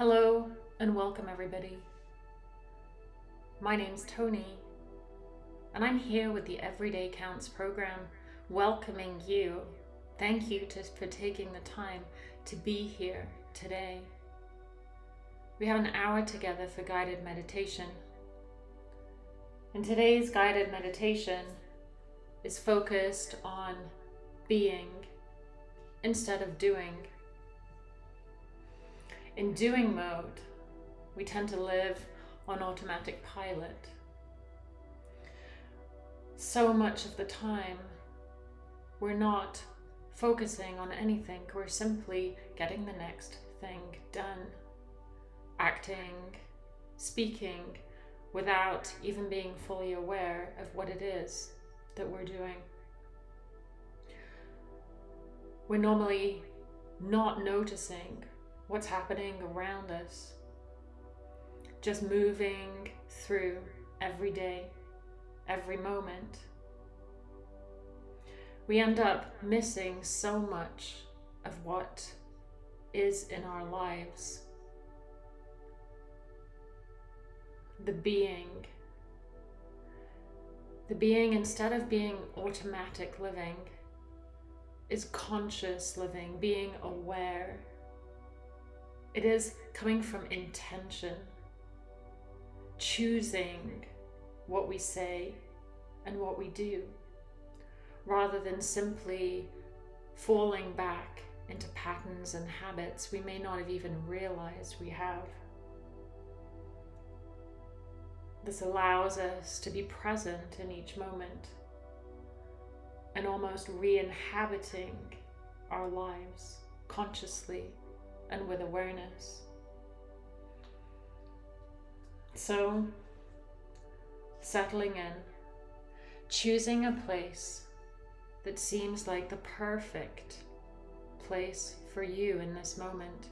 Hello and welcome everybody. My name's Tony and I'm here with the Everyday Counts program welcoming you. Thank you to, for taking the time to be here today. We have an hour together for guided meditation. And today's guided meditation is focused on being instead of doing. In doing mode, we tend to live on automatic pilot. So much of the time, we're not focusing on anything, we're simply getting the next thing done. Acting, speaking, without even being fully aware of what it is that we're doing. We're normally not noticing what's happening around us, just moving through every day, every moment. We end up missing so much of what is in our lives. The being. The being, instead of being automatic living, is conscious living, being aware it is coming from intention, choosing what we say and what we do, rather than simply falling back into patterns and habits we may not have even realized we have. This allows us to be present in each moment and almost re-inhabiting our lives consciously and with awareness. So, settling in, choosing a place that seems like the perfect place for you in this moment.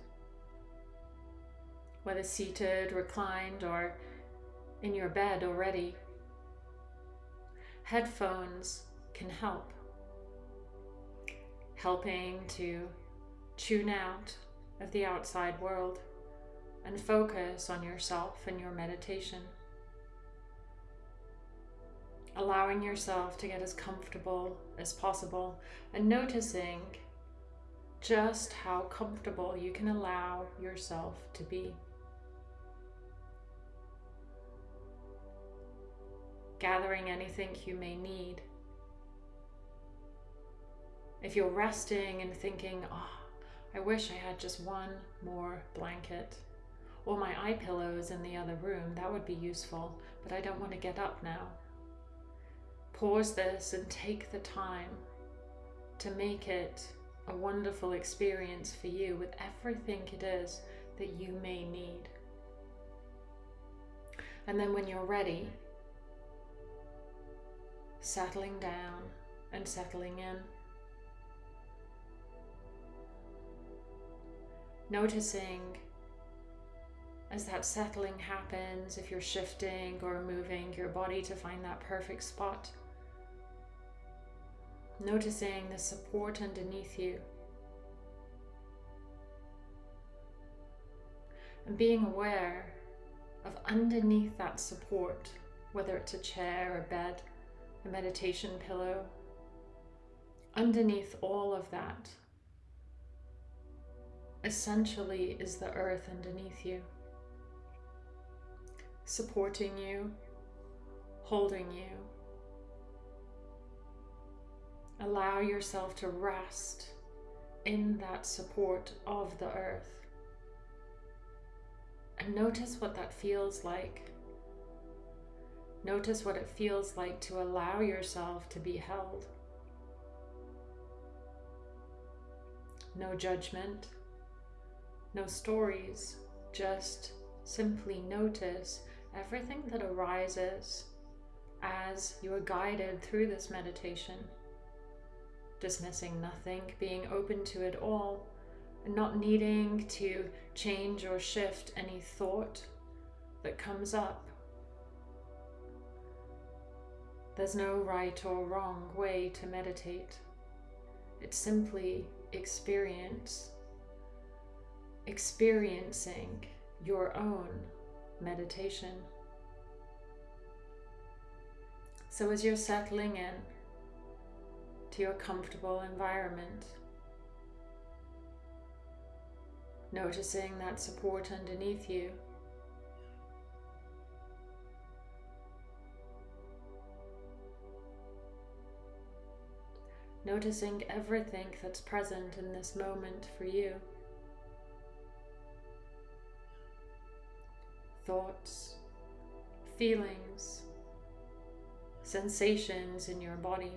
Whether seated, reclined, or in your bed already. Headphones can help, helping to tune out of the outside world and focus on yourself and your meditation. Allowing yourself to get as comfortable as possible and noticing just how comfortable you can allow yourself to be. Gathering anything you may need. If you're resting and thinking, oh, I wish I had just one more blanket. Or my eye pillows in the other room, that would be useful, but I don't want to get up now. Pause this and take the time to make it a wonderful experience for you with everything it is that you may need. And then when you're ready, settling down and settling in. Noticing as that settling happens, if you're shifting or moving your body to find that perfect spot. Noticing the support underneath you. And being aware of underneath that support, whether it's a chair, a bed, a meditation pillow, underneath all of that essentially is the earth underneath you, supporting you, holding you. Allow yourself to rest in that support of the earth. And notice what that feels like. Notice what it feels like to allow yourself to be held. No judgment, no stories, just simply notice everything that arises as you are guided through this meditation. Dismissing nothing, being open to it all, and not needing to change or shift any thought that comes up. There's no right or wrong way to meditate. It's simply experience experiencing your own meditation. So, as you're settling in to your comfortable environment, noticing that support underneath you. Noticing everything that's present in this moment for you. Thoughts, feelings, sensations in your body.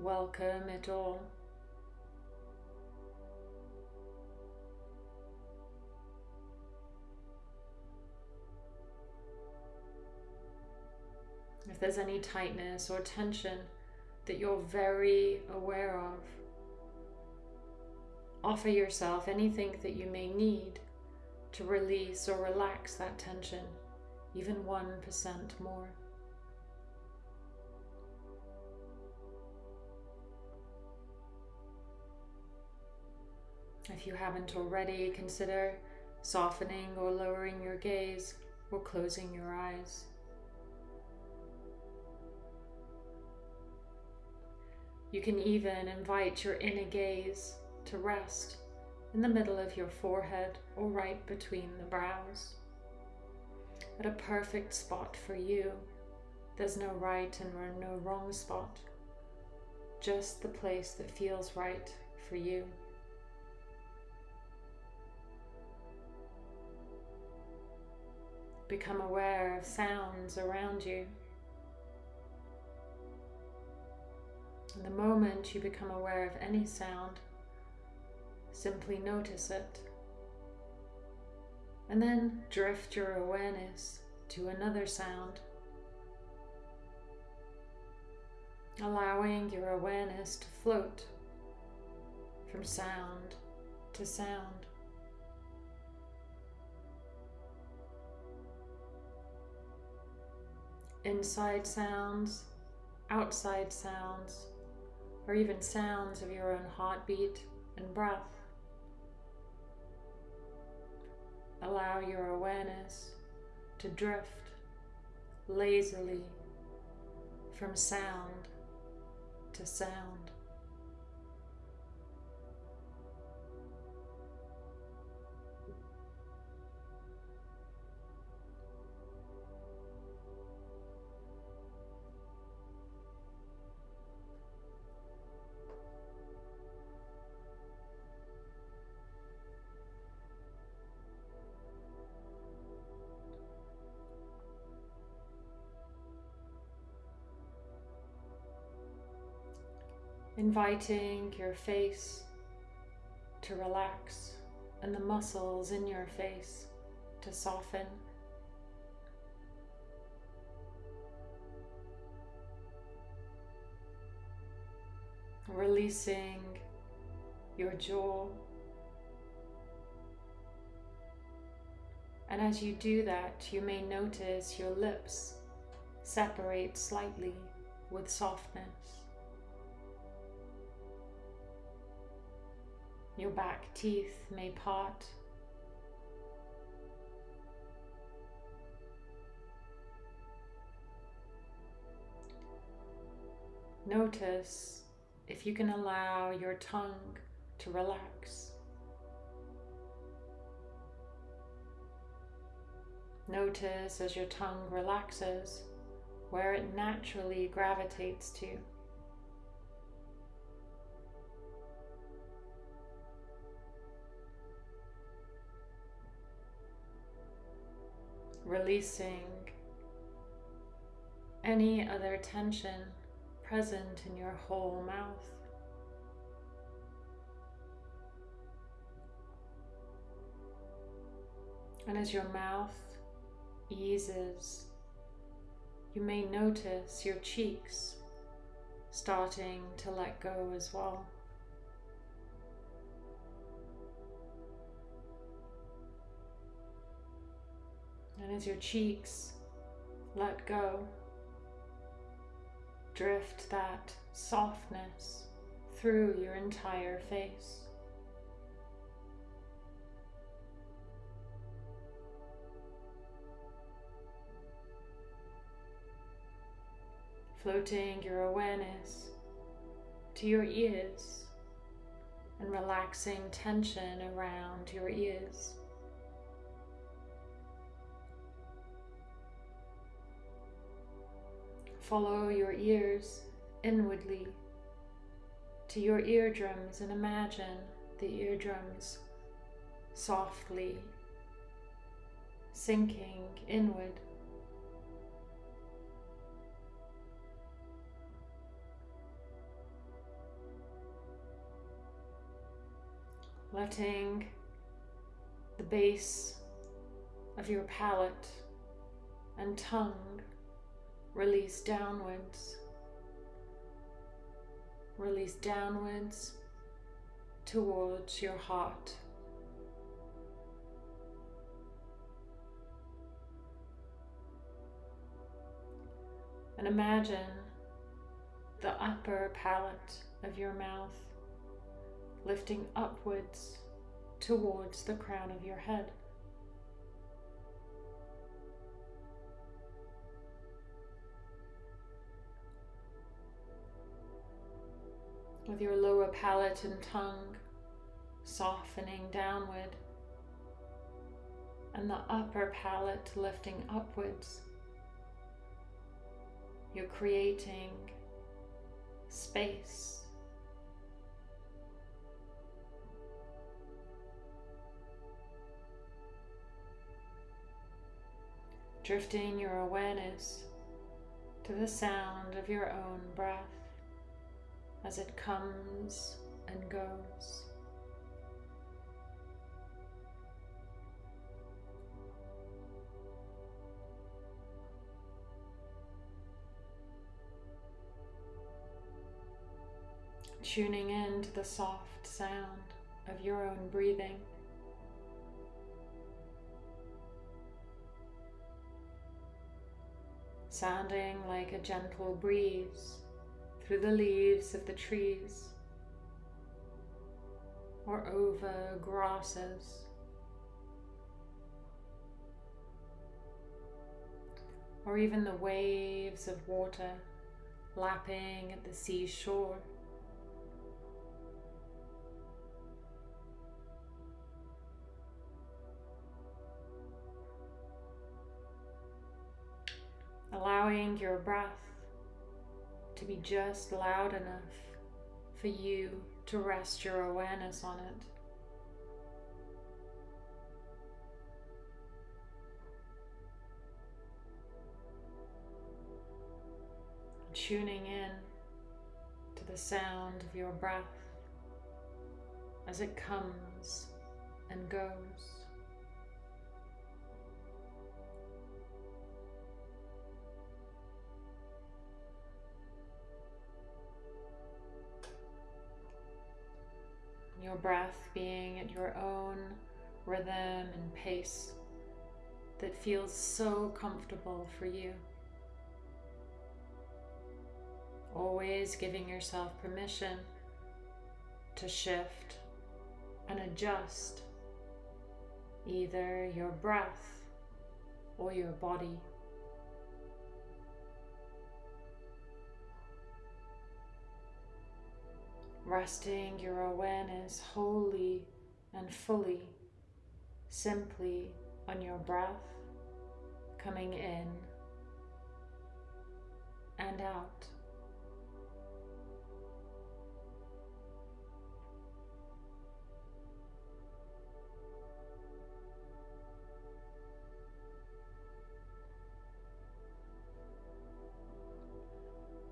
Welcome it all. If there's any tightness or tension that you're very aware of, offer yourself anything that you may need to release or relax that tension even 1% more. If you haven't already, consider softening or lowering your gaze or closing your eyes. You can even invite your inner gaze to rest in the middle of your forehead or right between the brows. At a perfect spot for you. There's no right and no wrong spot, just the place that feels right for you. Become aware of sounds around you. And the moment you become aware of any sound, simply notice it. And then drift your awareness to another sound. Allowing your awareness to float from sound to sound. inside sounds, outside sounds, or even sounds of your own heartbeat and breath. Allow your awareness to drift lazily from sound to sound. Inviting your face to relax and the muscles in your face to soften. Releasing your jaw. And as you do that, you may notice your lips separate slightly with softness. Your back teeth may part. Notice if you can allow your tongue to relax. Notice as your tongue relaxes where it naturally gravitates to. Releasing any other tension present in your whole mouth. And as your mouth eases, you may notice your cheeks starting to let go as well. And as your cheeks let go, drift that softness through your entire face. Floating your awareness to your ears and relaxing tension around your ears. Follow your ears inwardly to your eardrums and imagine the eardrums softly sinking inward. Letting the base of your palate and tongue release downwards. Release downwards towards your heart. And imagine the upper palate of your mouth lifting upwards towards the crown of your head. With your lower palate and tongue softening downward and the upper palate lifting upwards you're creating space. Drifting your awareness to the sound of your own breath as it comes and goes. tuning in to the soft sound of your own breathing. Sounding like a gentle breeze through the leaves of the trees or over grasses. Or even the waves of water lapping at the seashore. allowing your breath to be just loud enough for you to rest your awareness on it. Tuning in to the sound of your breath as it comes and goes. Your breath being at your own rhythm and pace that feels so comfortable for you. Always giving yourself permission to shift and adjust either your breath or your body. Resting your awareness wholly and fully, simply on your breath coming in and out.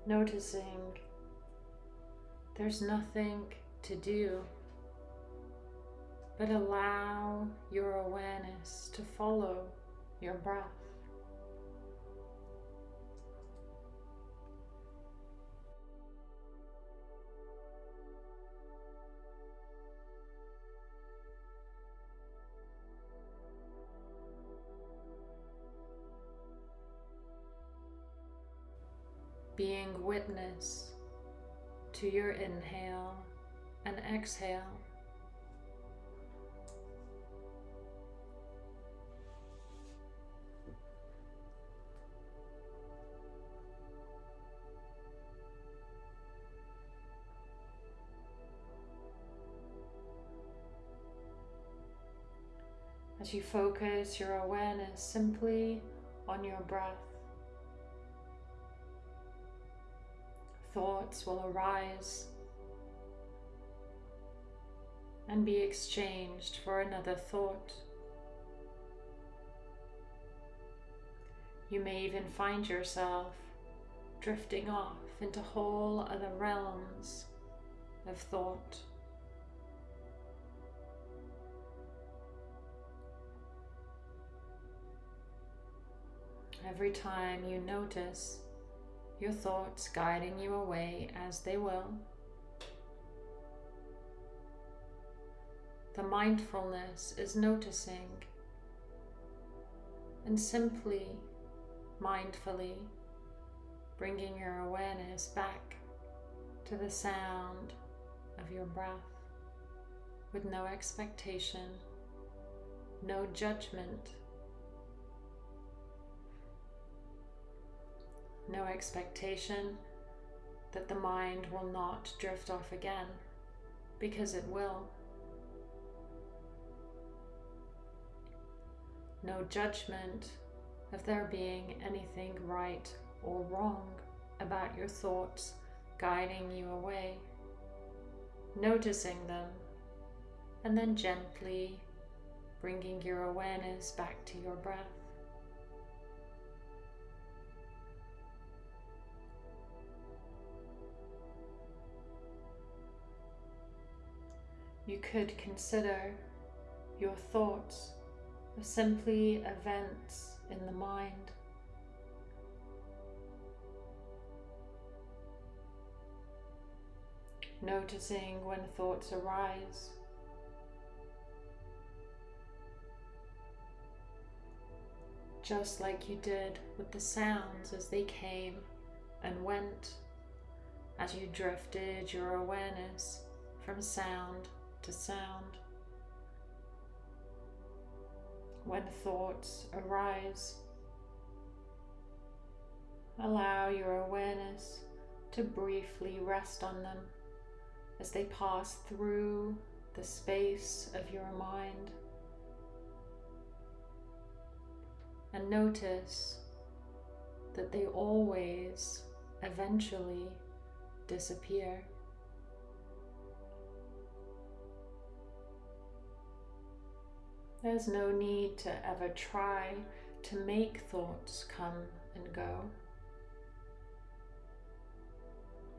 Noticing there's nothing to do but allow your awareness to follow your breath. to your inhale and exhale. As you focus your awareness simply on your breath, Thoughts will arise and be exchanged for another thought. You may even find yourself drifting off into whole other realms of thought. Every time you notice your thoughts guiding you away as they will, the mindfulness is noticing and simply mindfully bringing your awareness back to the sound of your breath with no expectation, no judgment, no expectation that the mind will not drift off again, because it will. No judgment of there being anything right or wrong about your thoughts guiding you away, noticing them, and then gently bringing your awareness back to your breath. You could consider your thoughts as simply events in the mind. Noticing when thoughts arise. Just like you did with the sounds as they came and went, as you drifted your awareness from sound to sound when thoughts arise. Allow your awareness to briefly rest on them as they pass through the space of your mind. And notice that they always eventually disappear. There's no need to ever try to make thoughts come and go.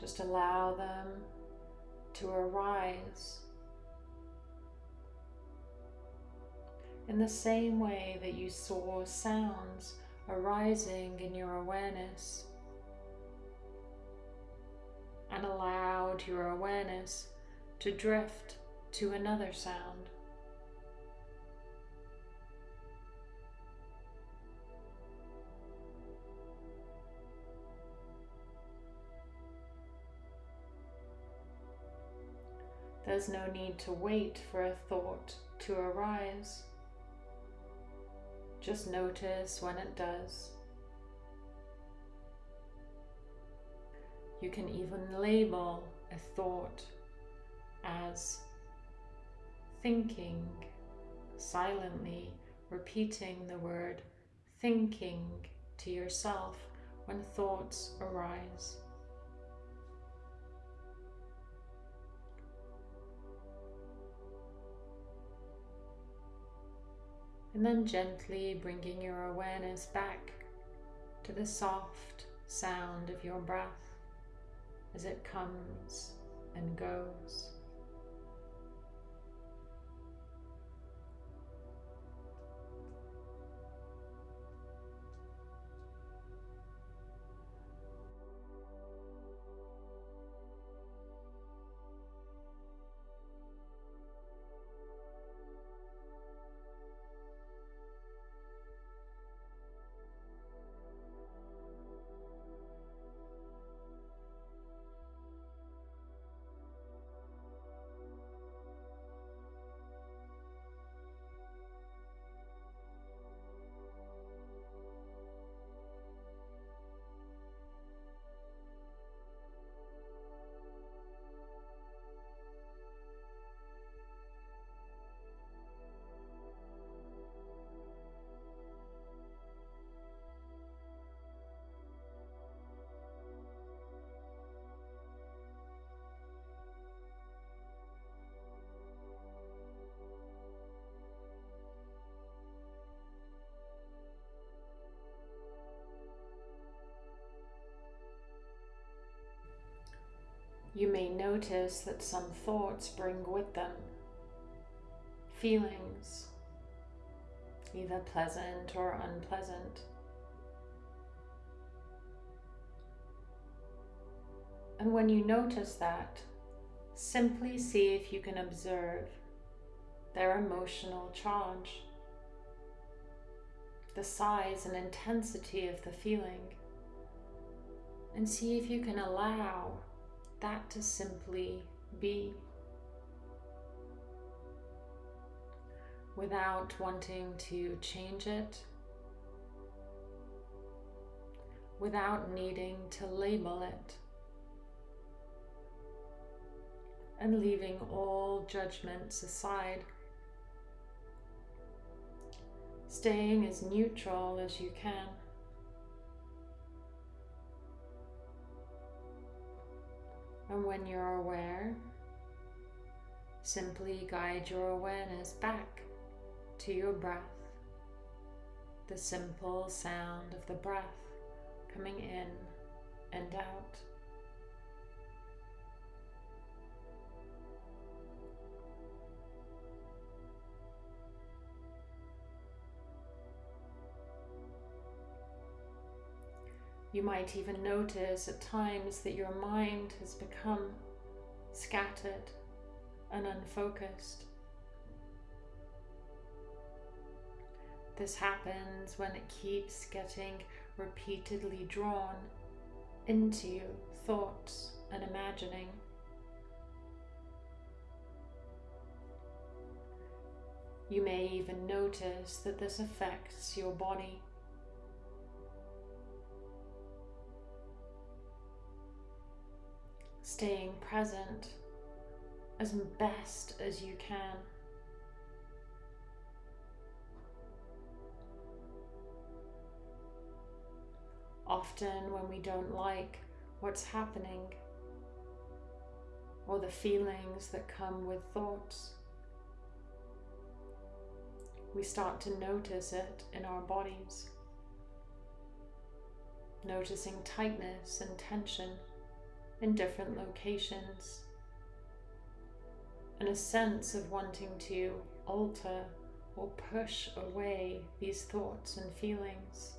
Just allow them to arise in the same way that you saw sounds arising in your awareness and allowed your awareness to drift to another sound. There's no need to wait for a thought to arise. Just notice when it does. You can even label a thought as thinking, silently repeating the word thinking to yourself when thoughts arise. And then gently bringing your awareness back to the soft sound of your breath as it comes and goes. You may notice that some thoughts bring with them feelings, either pleasant or unpleasant. And when you notice that, simply see if you can observe their emotional charge, the size and intensity of the feeling, and see if you can allow that to simply be without wanting to change it, without needing to label it. and leaving all judgments aside. Staying as neutral as you can. When you're aware, simply guide your awareness back to your breath, the simple sound of the breath coming in and out. You might even notice at times that your mind has become scattered and unfocused. This happens when it keeps getting repeatedly drawn into thoughts and imagining. You may even notice that this affects your body. Staying present as best as you can. Often when we don't like what's happening or the feelings that come with thoughts, we start to notice it in our bodies, noticing tightness and tension in different locations and a sense of wanting to alter or push away these thoughts and feelings.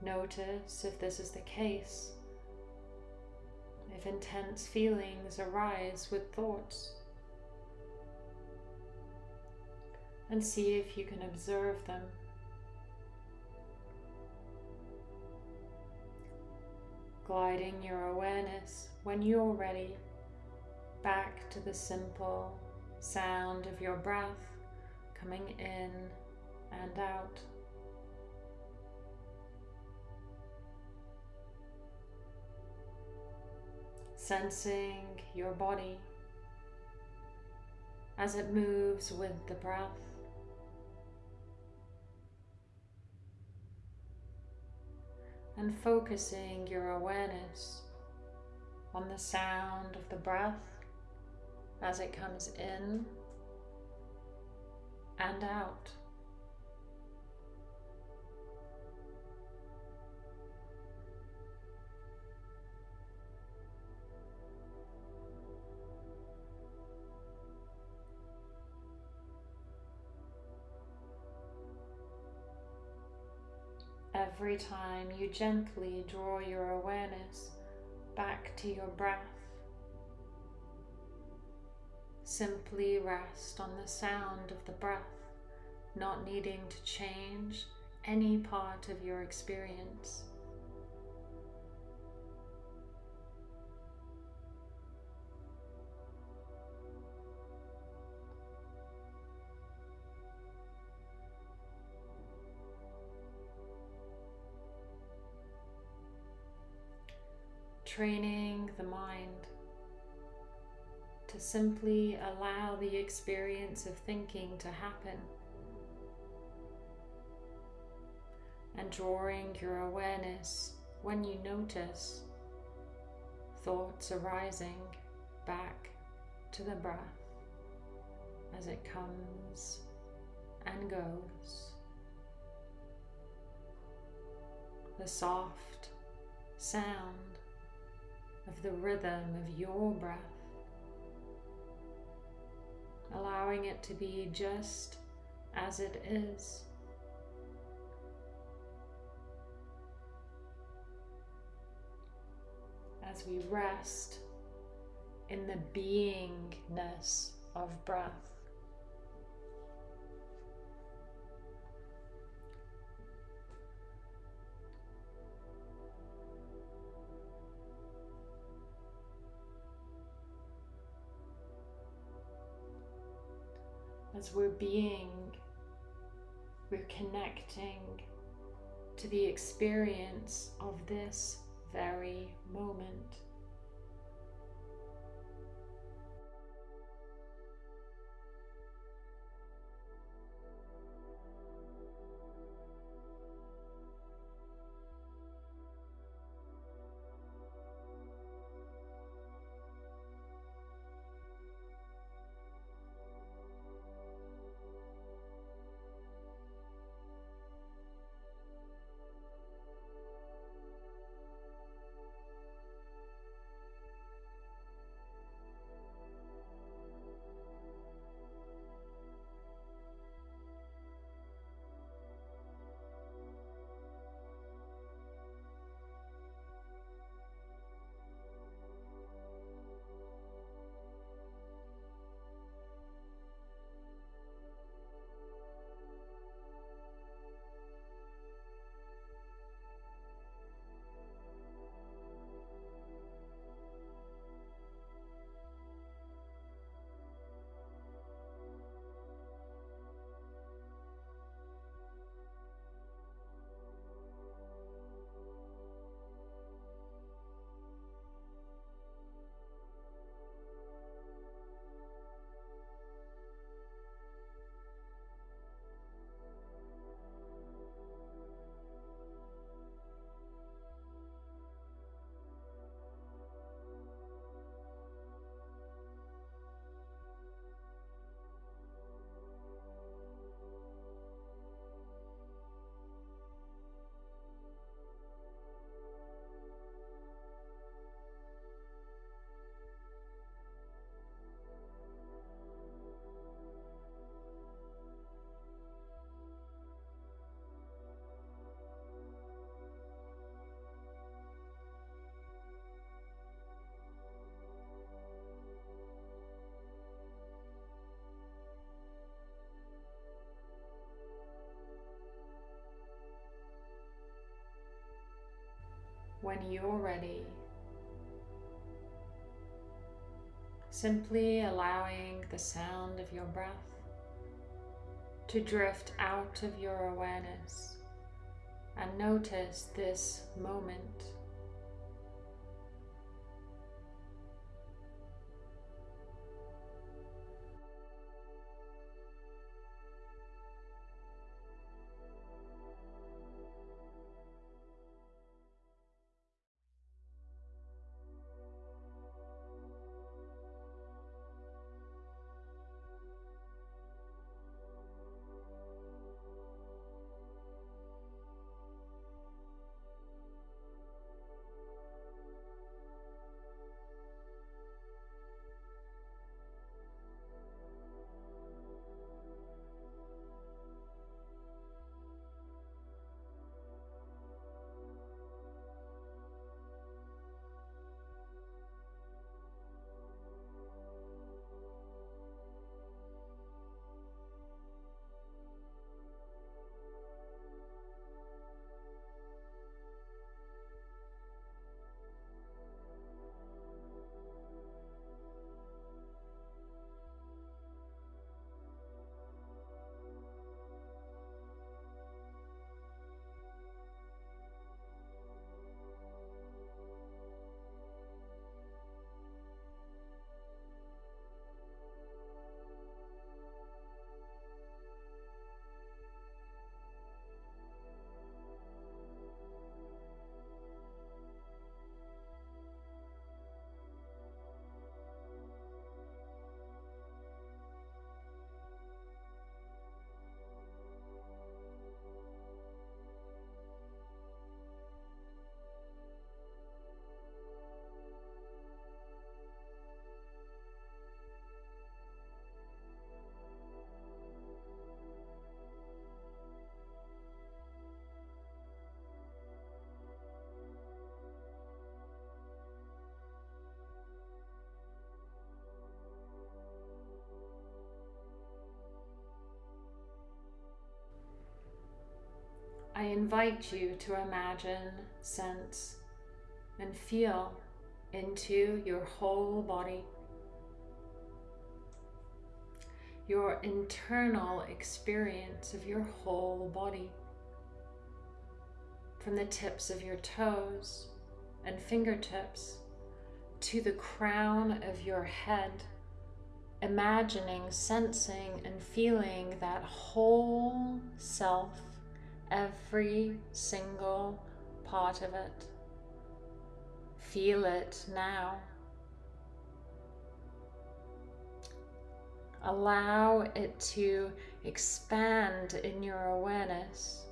Notice if this is the case, if intense feelings arise with thoughts, and see if you can observe them gliding your awareness when you're ready back to the simple sound of your breath coming in and out. Sensing your body as it moves with the breath. And focusing your awareness on the sound of the breath as it comes in and out. Every time you gently draw your awareness back to your breath. Simply rest on the sound of the breath, not needing to change any part of your experience. Training the mind to simply allow the experience of thinking to happen and drawing your awareness when you notice thoughts arising back to the breath as it comes and goes. The soft sound of the rhythm of your breath, allowing it to be just as it is. As we rest in the beingness of breath. As we're being, we're connecting to the experience of this very moment. When you're ready. Simply allowing the sound of your breath to drift out of your awareness and notice this moment. I invite you to imagine, sense, and feel into your whole body. Your internal experience of your whole body. From the tips of your toes and fingertips to the crown of your head, imagining, sensing, and feeling that whole self, every single part of it. Feel it now. Allow it to expand in your awareness,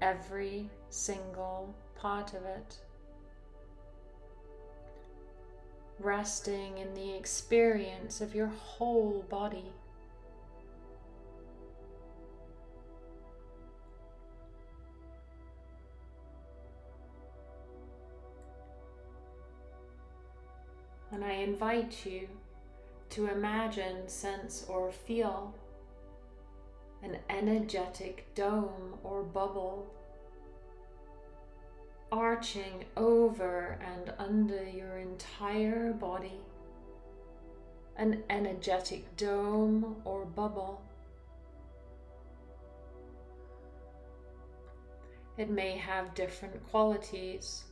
every single part of it. Resting in the experience of your whole body. And I invite you to imagine, sense, or feel an energetic dome or bubble arching over and under your entire body. An energetic dome or bubble. It may have different qualities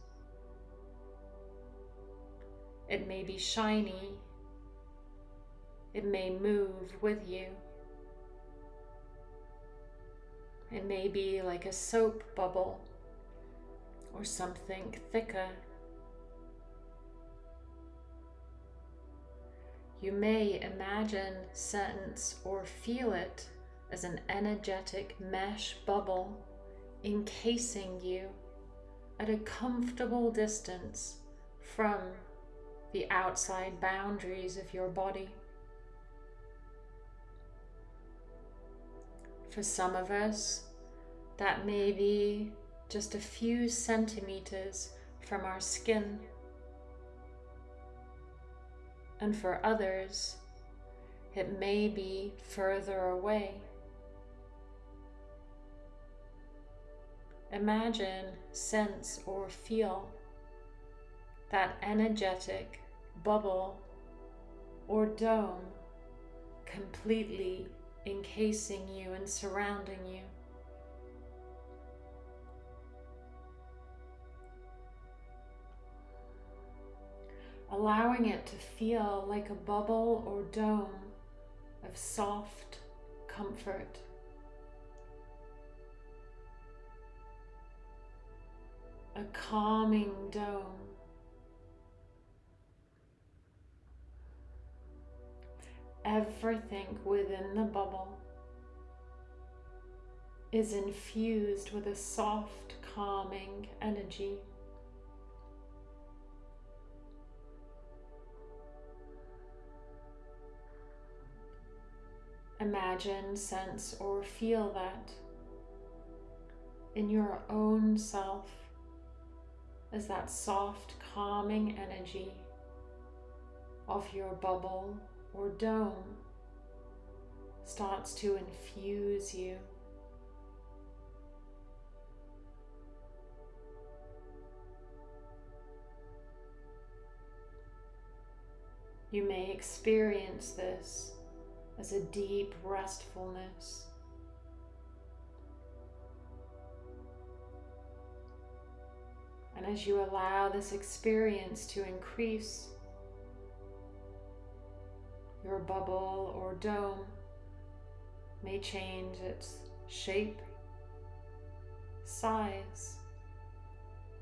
it may be shiny. It may move with you. It may be like a soap bubble or something thicker. You may imagine, sense, or feel it as an energetic mesh bubble encasing you at a comfortable distance from the outside boundaries of your body. For some of us, that may be just a few centimeters from our skin. And for others, it may be further away. Imagine, sense, or feel that energetic bubble or dome completely encasing you and surrounding you. Allowing it to feel like a bubble or dome of soft comfort. A calming dome everything within the bubble is infused with a soft, calming energy. Imagine, sense, or feel that in your own self as that soft, calming energy of your bubble or dome starts to infuse you. You may experience this as a deep restfulness. And as you allow this experience to increase, your bubble or dome may change its shape, size,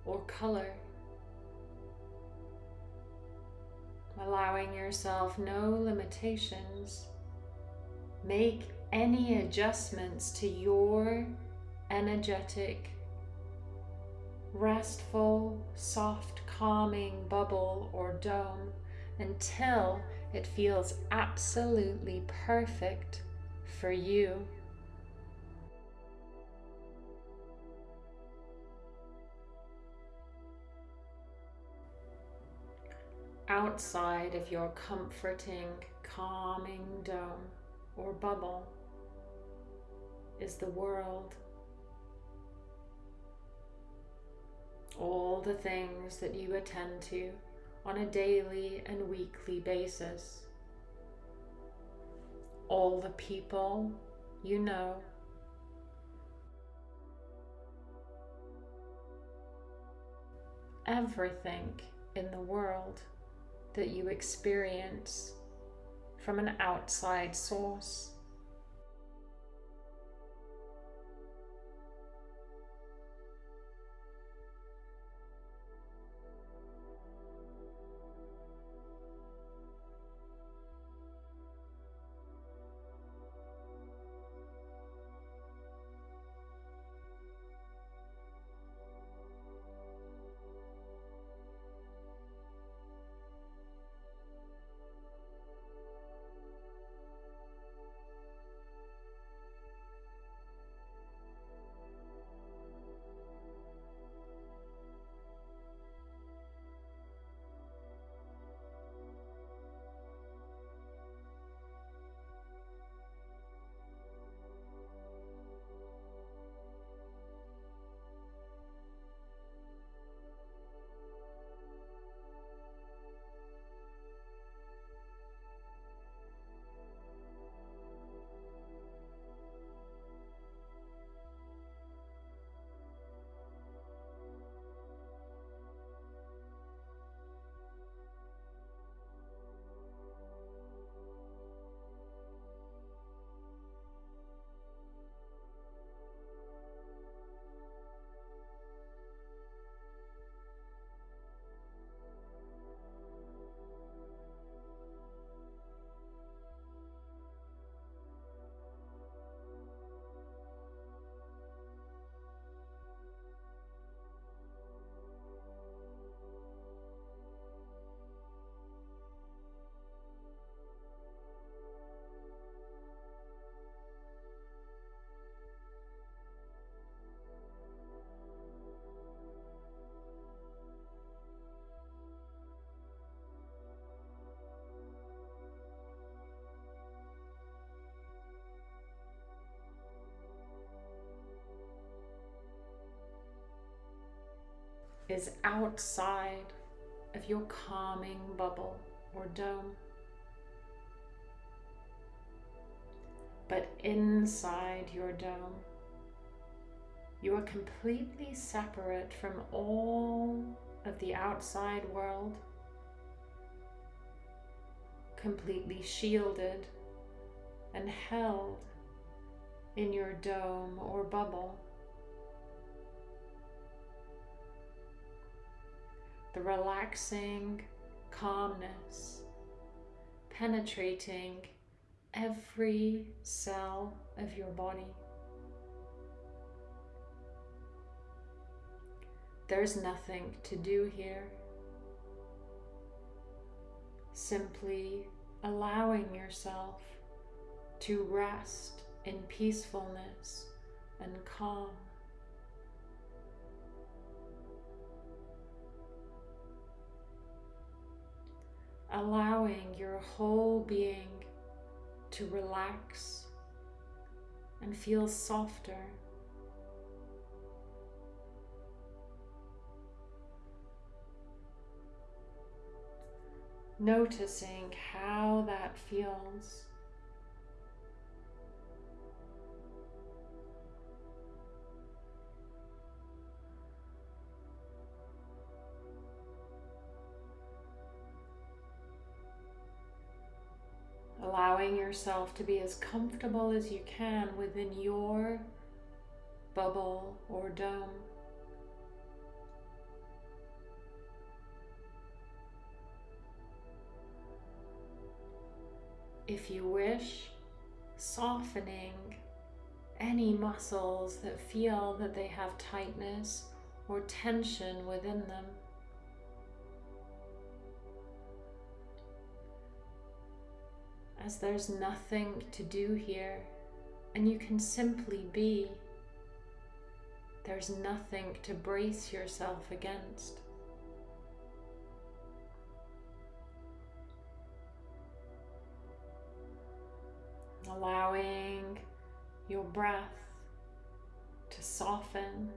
or color. Allowing yourself no limitations. Make any adjustments to your energetic, restful, soft, calming bubble or dome until it feels absolutely perfect for you. Outside of your comforting, calming dome or bubble is the world, all the things that you attend to on a daily and weekly basis, all the people you know, everything in the world that you experience from an outside source. Is outside of your calming bubble or dome. But inside your dome, you are completely separate from all of the outside world, completely shielded and held in your dome or bubble. The relaxing calmness penetrating every cell of your body. There's nothing to do here. Simply allowing yourself to rest in peacefulness and calm. Allowing your whole being to relax and feel softer. Noticing how that feels. Yourself to be as comfortable as you can within your bubble or dome. If you wish, softening any muscles that feel that they have tightness or tension within them. As there's nothing to do here and you can simply be. There's nothing to brace yourself against. Allowing your breath to soften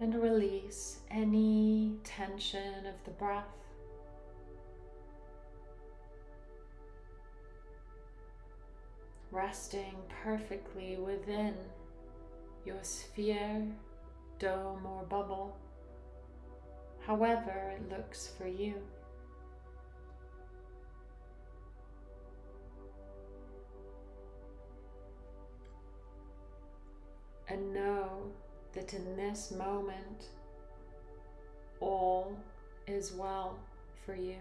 and release any tension of the breath. Resting perfectly within your sphere, dome, or bubble, however it looks for you. And know that in this moment all is well for you.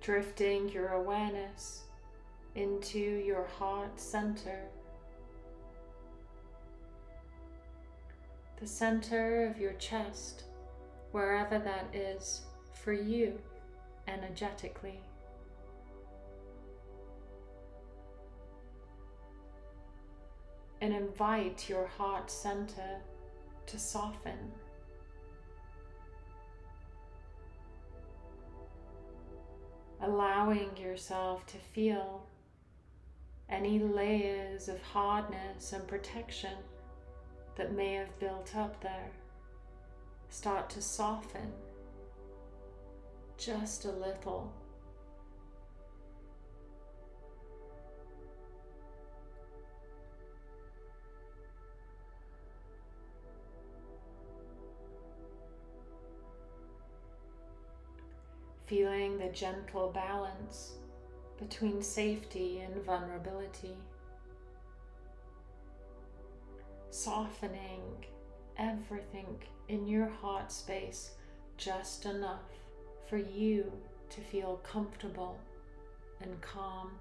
Drifting your awareness into your heart center, the center of your chest, wherever that is for you energetically. And invite your heart center to soften allowing yourself to feel any layers of hardness and protection that may have built up there start to soften just a little. Feeling the gentle balance between safety and vulnerability, softening everything in your heart space just enough for you to feel comfortable and calm.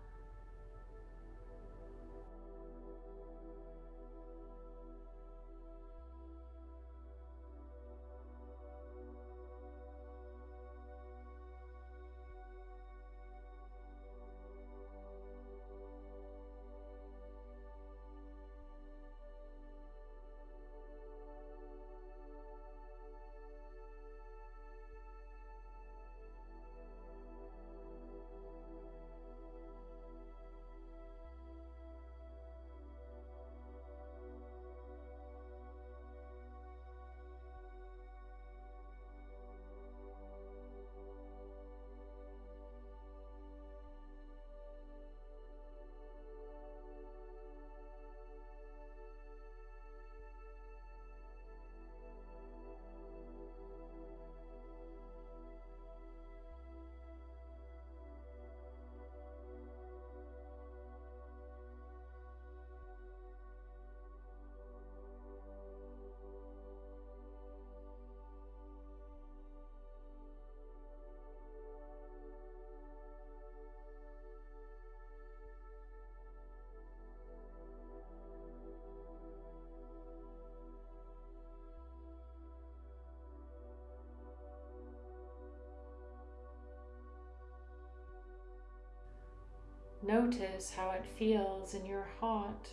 Notice how it feels in your heart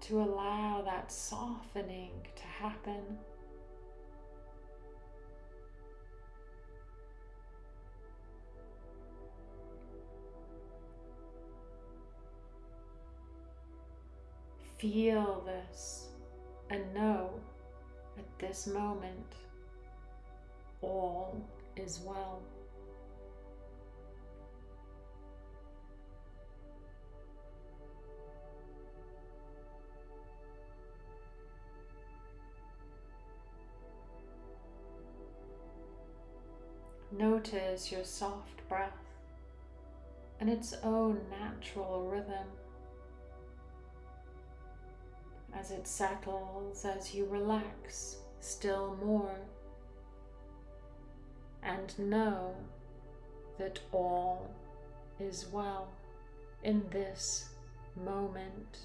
to allow that softening to happen. Feel this and know at this moment all is well. Notice your soft breath and its own natural rhythm as it settles as you relax still more and know that all is well in this moment.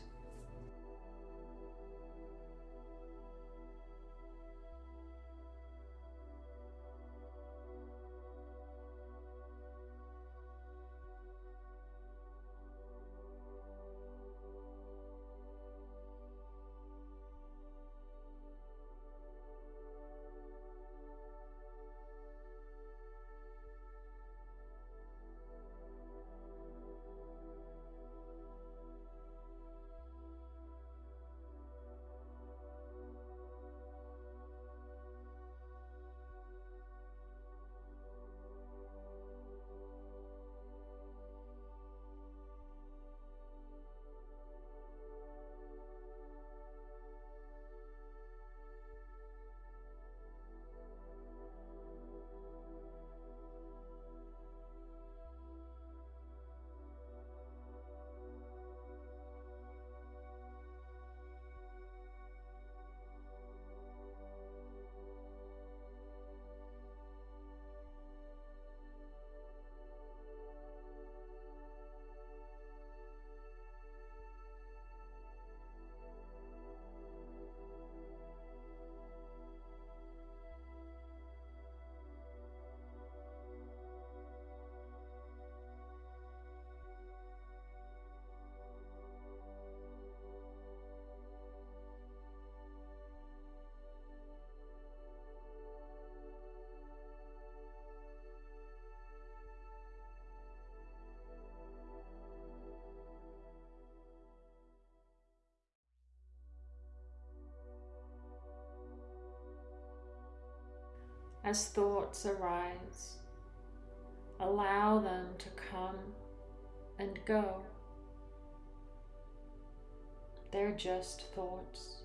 As thoughts arise. Allow them to come and go. They're just thoughts.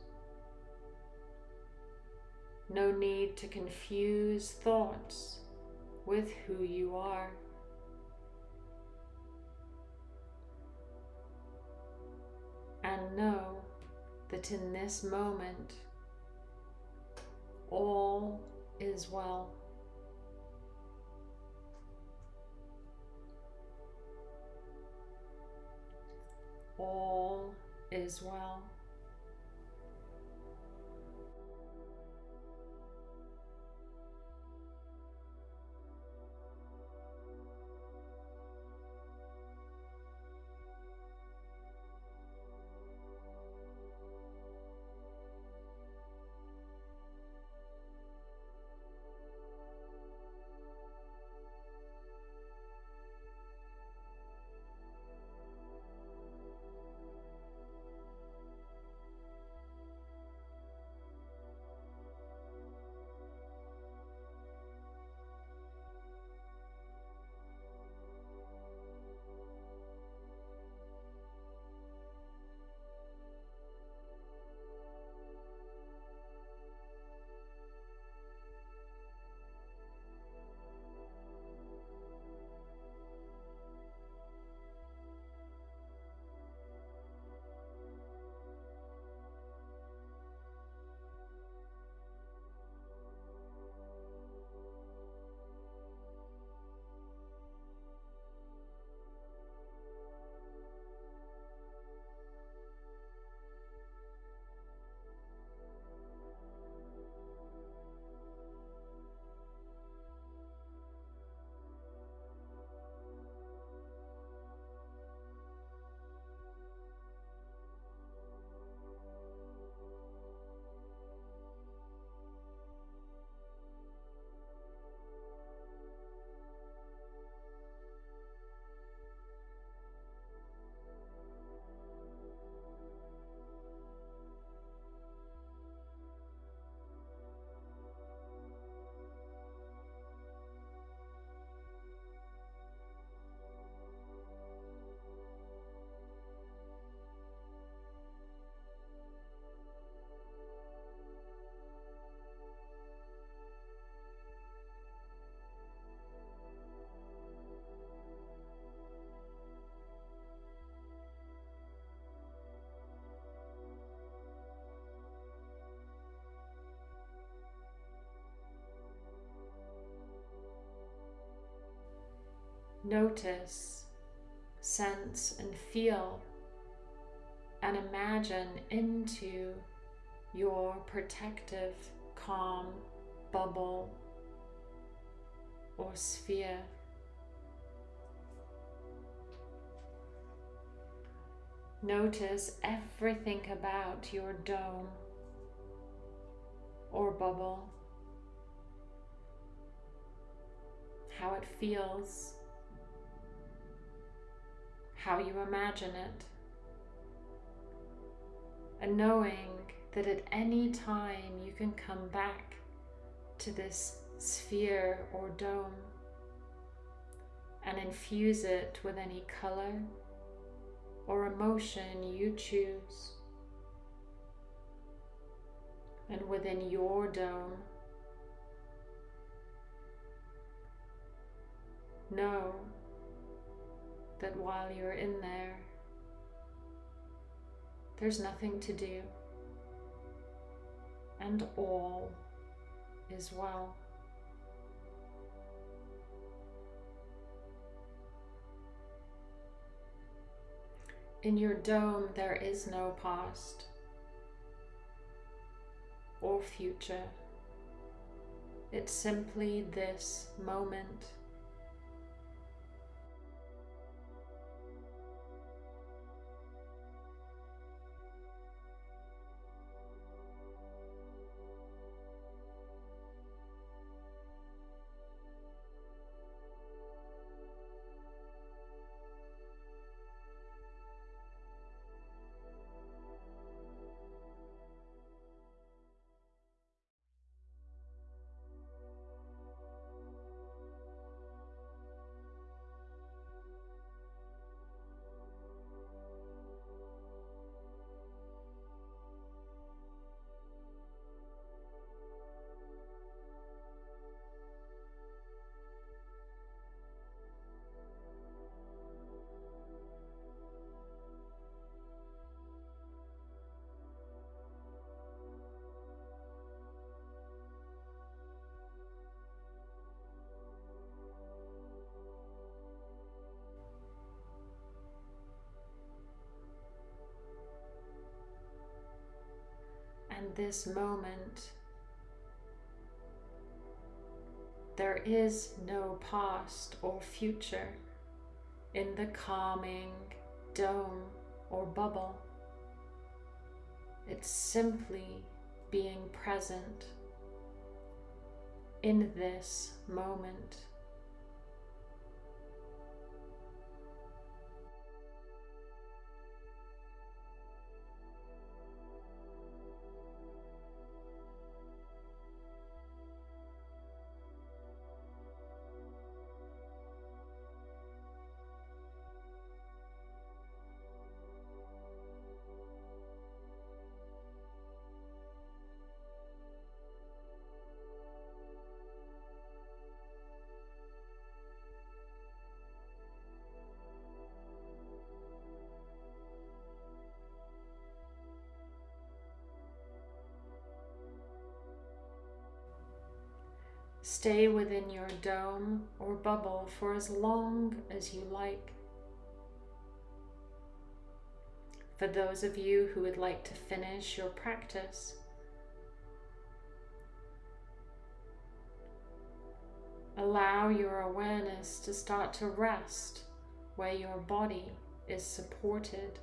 No need to confuse thoughts with who you are. And know that in this moment, all is well. All is well. Notice, sense, and feel and imagine into your protective, calm bubble or sphere. Notice everything about your dome or bubble, how it feels, how you imagine it, and knowing that at any time you can come back to this sphere or dome and infuse it with any color or emotion you choose. And within your dome, know that while you're in there, there's nothing to do, and all is well. In your dome, there is no past or future. It's simply this moment. This moment. There is no past or future in the calming dome or bubble. It's simply being present in this moment. Stay within your dome or bubble for as long as you like. For those of you who would like to finish your practice, allow your awareness to start to rest where your body is supported.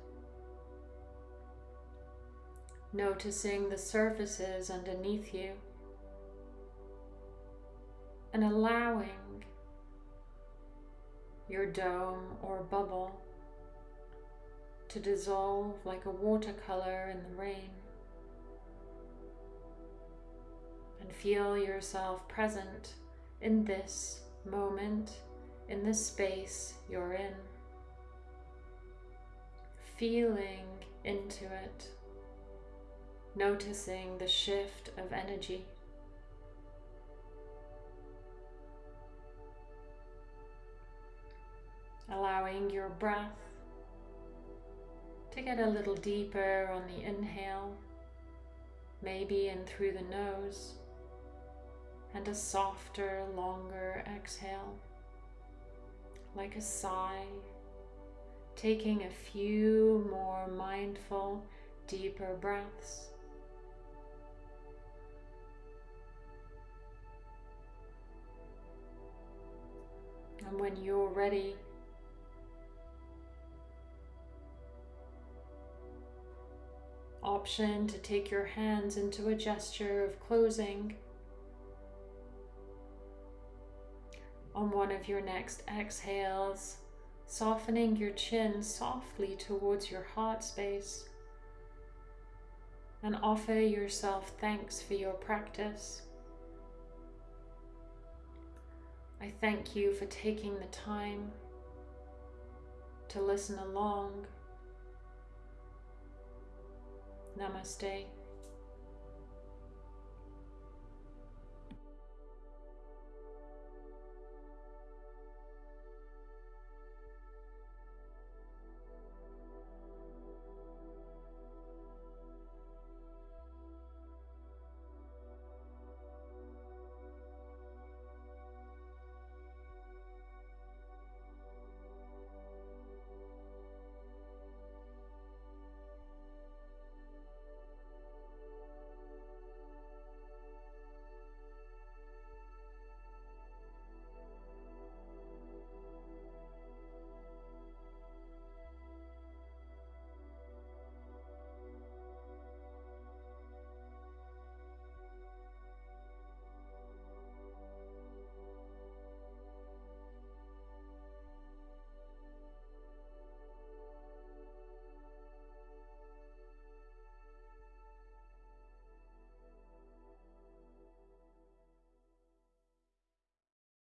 Noticing the surfaces underneath you and allowing your dome or bubble to dissolve like a watercolor in the rain. And feel yourself present in this moment, in this space you're in. Feeling into it, noticing the shift of energy. Allowing your breath to get a little deeper on the inhale, maybe in through the nose, and a softer, longer exhale, like a sigh, taking a few more mindful, deeper breaths. And when you're ready, option to take your hands into a gesture of closing on one of your next exhales, softening your chin softly towards your heart space and offer yourself thanks for your practice. I thank you for taking the time to listen along. Namaste.